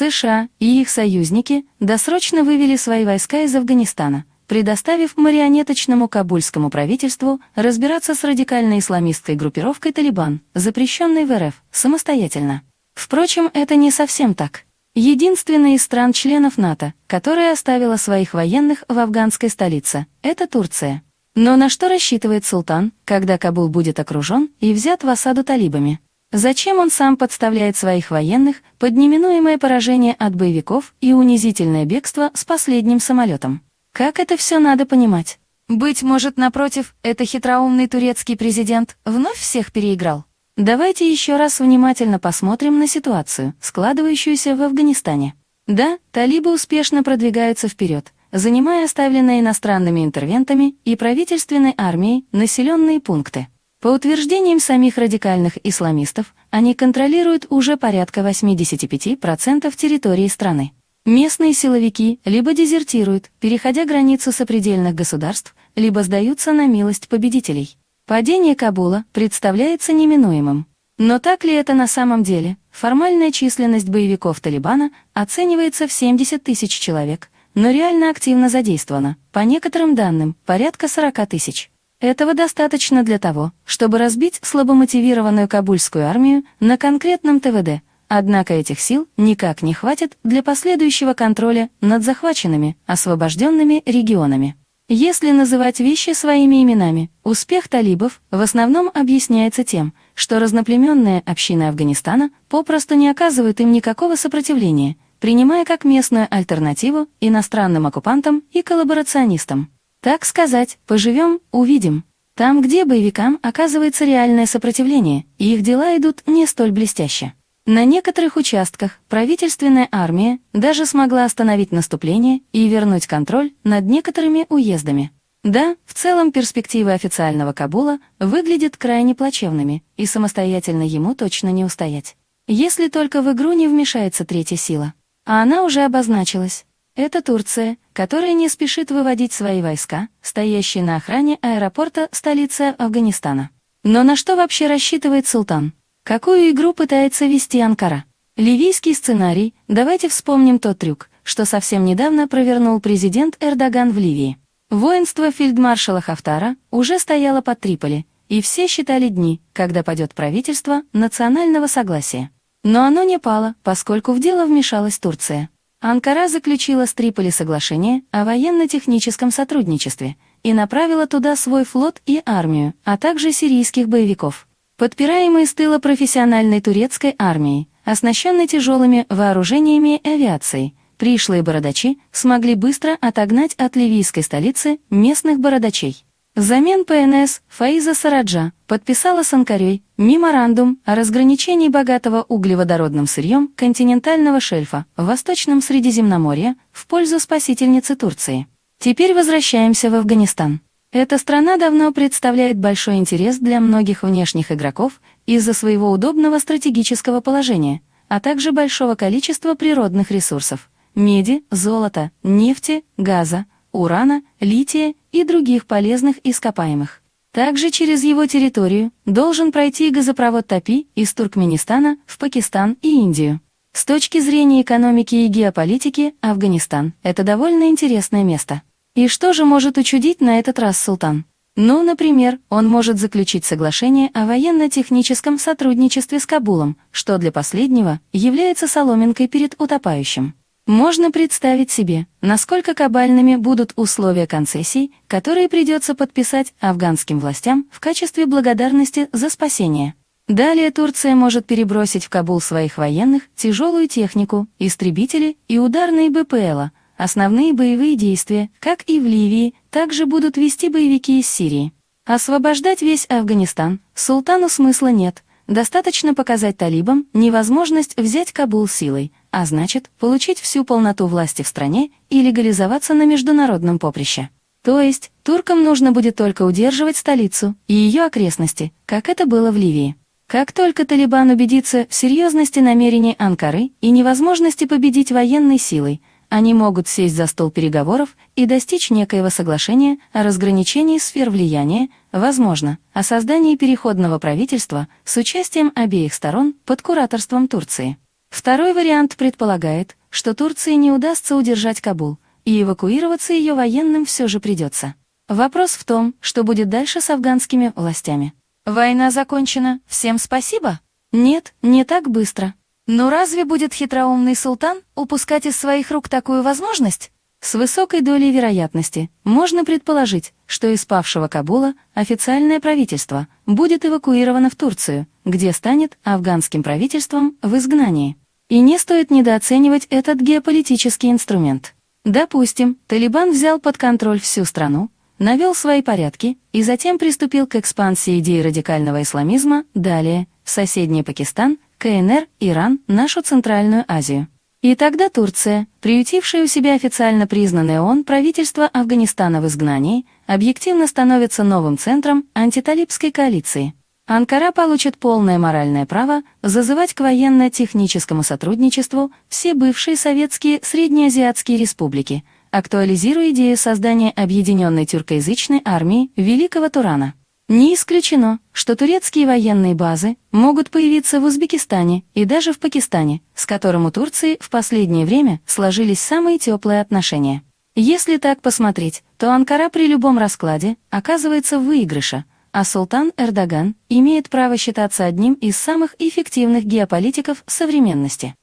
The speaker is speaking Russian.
США и их союзники досрочно вывели свои войска из Афганистана, предоставив марионеточному кабульскому правительству разбираться с радикально-исламистской группировкой «Талибан», запрещенной в РФ, самостоятельно. Впрочем, это не совсем так. Единственная из стран-членов НАТО, которая оставила своих военных в афганской столице, это Турция. Но на что рассчитывает султан, когда Кабул будет окружен и взят в осаду талибами? Зачем он сам подставляет своих военных под неминуемое поражение от боевиков и унизительное бегство с последним самолетом? Как это все надо понимать? Быть может, напротив, это хитроумный турецкий президент вновь всех переиграл? Давайте еще раз внимательно посмотрим на ситуацию, складывающуюся в Афганистане. Да, талибы успешно продвигаются вперед, занимая оставленные иностранными интервентами и правительственной армией населенные пункты. По утверждениям самих радикальных исламистов, они контролируют уже порядка 85% территории страны. Местные силовики либо дезертируют, переходя границу сопредельных государств, либо сдаются на милость победителей. Падение Кабула представляется неминуемым. Но так ли это на самом деле? Формальная численность боевиков Талибана оценивается в 70 тысяч человек, но реально активно задействована, по некоторым данным, порядка 40 тысяч. Этого достаточно для того, чтобы разбить слабомотивированную кабульскую армию на конкретном ТВД, однако этих сил никак не хватит для последующего контроля над захваченными, освобожденными регионами. Если называть вещи своими именами, успех талибов в основном объясняется тем, что разноплеменная община Афганистана попросту не оказывает им никакого сопротивления, принимая как местную альтернативу иностранным оккупантам и коллаборационистам. Так сказать, поживем, увидим. Там, где боевикам оказывается реальное сопротивление, и их дела идут не столь блестяще. На некоторых участках правительственная армия даже смогла остановить наступление и вернуть контроль над некоторыми уездами. Да, в целом перспективы официального Кабула выглядят крайне плачевными, и самостоятельно ему точно не устоять. Если только в игру не вмешается третья сила. А она уже обозначилась. Это Турция, которая не спешит выводить свои войска, стоящие на охране аэропорта столицы Афганистана. Но на что вообще рассчитывает султан? Какую игру пытается вести Анкара? Ливийский сценарий, давайте вспомним тот трюк, что совсем недавно провернул президент Эрдоган в Ливии. Воинство фельдмаршала Хафтара уже стояло под Триполи, и все считали дни, когда падет правительство национального согласия. Но оно не пало, поскольку в дело вмешалась Турция. Анкара заключила с Триполи соглашение о военно-техническом сотрудничестве и направила туда свой флот и армию, а также сирийских боевиков подпираемые с тыла профессиональной турецкой армией, оснащенной тяжелыми вооружениями и авиацией, пришлые бородачи смогли быстро отогнать от ливийской столицы местных бородачей. Взамен ПНС Фаиза Сараджа подписала с Анкарей меморандум о разграничении богатого углеводородным сырьем континентального шельфа в Восточном Средиземноморье в пользу спасительницы Турции. Теперь возвращаемся в Афганистан. Эта страна давно представляет большой интерес для многих внешних игроков из-за своего удобного стратегического положения, а также большого количества природных ресурсов – меди, золота, нефти, газа, урана, лития и других полезных ископаемых. Также через его территорию должен пройти газопровод Тапи из Туркменистана в Пакистан и Индию. С точки зрения экономики и геополитики, Афганистан – это довольно интересное место. И что же может учудить на этот раз султан? Ну, например, он может заключить соглашение о военно-техническом сотрудничестве с Кабулом, что для последнего является соломинкой перед утопающим. Можно представить себе, насколько кабальными будут условия концессий, которые придется подписать афганским властям в качестве благодарности за спасение. Далее Турция может перебросить в Кабул своих военных тяжелую технику, истребители и ударные БПЛа, Основные боевые действия, как и в Ливии, также будут вести боевики из Сирии. Освобождать весь Афганистан султану смысла нет. Достаточно показать талибам невозможность взять Кабул силой, а значит, получить всю полноту власти в стране и легализоваться на международном поприще. То есть, туркам нужно будет только удерживать столицу и ее окрестности, как это было в Ливии. Как только Талибан убедится в серьезности намерений Анкары и невозможности победить военной силой, они могут сесть за стол переговоров и достичь некоего соглашения о разграничении сфер влияния, возможно, о создании переходного правительства с участием обеих сторон под кураторством Турции. Второй вариант предполагает, что Турции не удастся удержать Кабул, и эвакуироваться ее военным все же придется. Вопрос в том, что будет дальше с афганскими властями. Война закончена, всем спасибо? Нет, не так быстро. Но разве будет хитроумный султан упускать из своих рук такую возможность? С высокой долей вероятности можно предположить, что из павшего Кабула официальное правительство будет эвакуировано в Турцию, где станет афганским правительством в изгнании. И не стоит недооценивать этот геополитический инструмент. Допустим, Талибан взял под контроль всю страну, навел свои порядки и затем приступил к экспансии идеи радикального исламизма, далее соседний Пакистан, КНР, Иран, нашу Центральную Азию. И тогда Турция, приютившая у себя официально признанное ООН правительство Афганистана в изгнании, объективно становится новым центром антиталибской коалиции. Анкара получит полное моральное право зазывать к военно-техническому сотрудничеству все бывшие советские среднеазиатские республики, актуализируя идею создания объединенной тюркоязычной армии Великого Турана. Не исключено, что турецкие военные базы могут появиться в Узбекистане и даже в Пакистане, с которым у Турции в последнее время сложились самые теплые отношения. Если так посмотреть, то Анкара при любом раскладе оказывается в выигрыше, а султан Эрдоган имеет право считаться одним из самых эффективных геополитиков современности.